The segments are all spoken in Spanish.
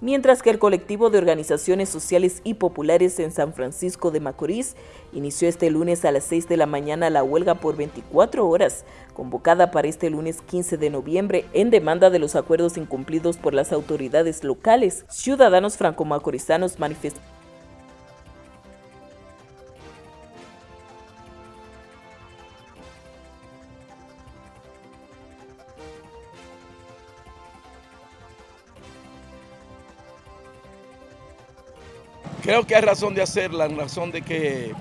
mientras que el colectivo de organizaciones sociales y populares en San Francisco de Macorís inició este lunes a las 6 de la mañana la huelga por 24 horas, convocada para este lunes 15 de noviembre en demanda de los acuerdos incumplidos por las autoridades locales. Ciudadanos franco-macorizanos manifestaron Creo que hay razón de hacerla, en razón de que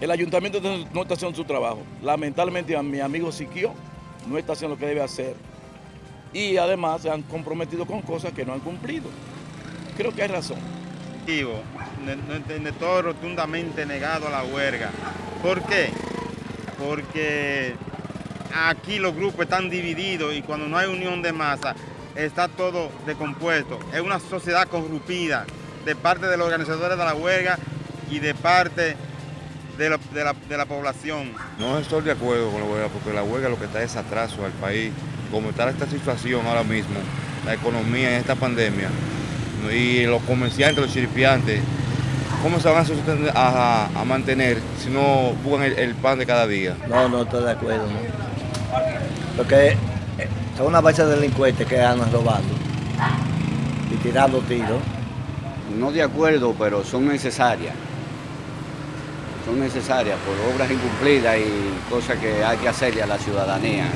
el ayuntamiento no está haciendo su trabajo. Lamentablemente mi amigo Siquio no está haciendo lo que debe hacer. Y además se han comprometido con cosas que no han cumplido. Creo que hay razón. No todo rotundamente negado a la huelga. ¿Por qué? Porque aquí los grupos están divididos y cuando no hay unión de masa está todo decompuesto. Es una sociedad corrupida de parte de los organizadores de la huelga y de parte de la, población. No estoy de acuerdo con la huelga porque la huelga lo que está es atraso al país. Como está esta situación ahora mismo, la economía en esta pandemia y los comerciantes, los chiripiantes, ¿cómo se van a, mantener si no buscan el, pan de cada día? No, no estoy de acuerdo. Porque son una base de delincuentes que andan robando y tirando tiros no de acuerdo, pero son necesarias. Son necesarias por obras incumplidas y cosas que hay que hacerle a la ciudadanía.